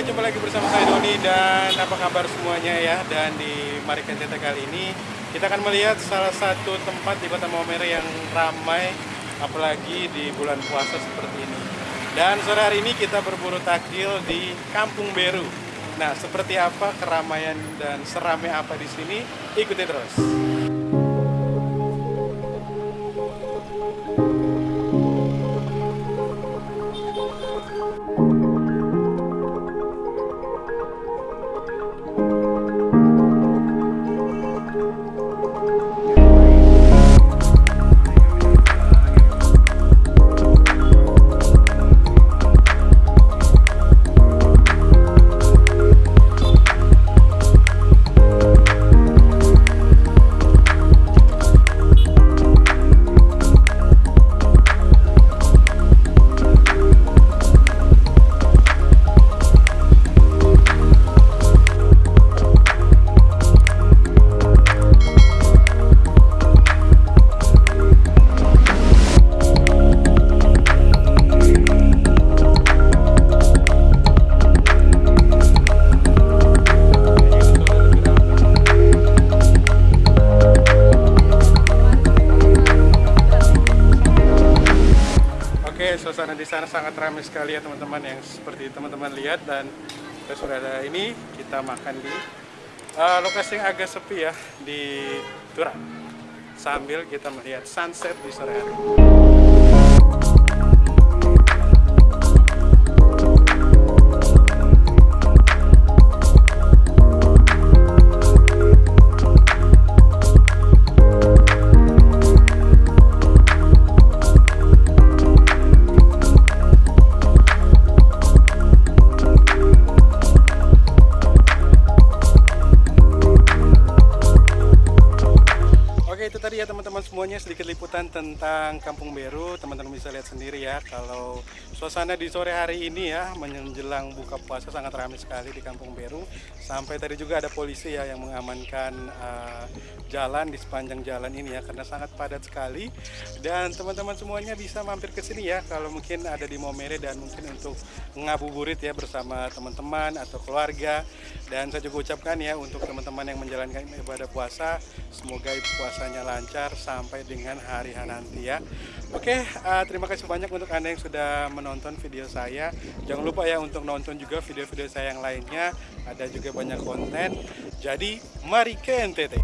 Oke, jumpa lagi bersama saya Doni dan apa kabar semuanya ya Dan di Mari Kenteta kali ini kita akan melihat salah satu tempat di kota Maumere yang ramai Apalagi di bulan puasa seperti ini Dan sore hari ini kita berburu takjil di Kampung Beru Nah, seperti apa keramaian dan seramai apa di sini? Ikuti terus. Suasana di sana sangat ramai sekali ya teman-teman yang seperti teman-teman lihat dan kita sudah ada ini kita makan di uh, lokasi yang agak sepi ya di Turang sambil kita melihat sunset di sore hari. Semuanya sedikit liputan tentang Kampung Beru teman-teman bisa lihat sendiri ya kalau suasana di sore hari ini ya menjelang buka puasa sangat ramai sekali di Kampung Beru sampai tadi juga ada polisi ya yang mengamankan uh, jalan di sepanjang jalan ini ya karena sangat padat sekali. Dan teman-teman semuanya bisa mampir ke sini ya kalau mungkin ada di Maumere dan mungkin untuk ngabuburit ya bersama teman-teman atau keluarga. Dan saya juga ucapkan ya untuk teman-teman yang menjalankan ibadah puasa semoga puasanya lancar sampai sampai dengan hari nanti ya. Oke, uh, terima kasih banyak untuk Anda yang sudah menonton video saya. Jangan lupa ya untuk nonton juga video-video saya yang lainnya. Ada juga banyak konten. Jadi, mari ke NTT.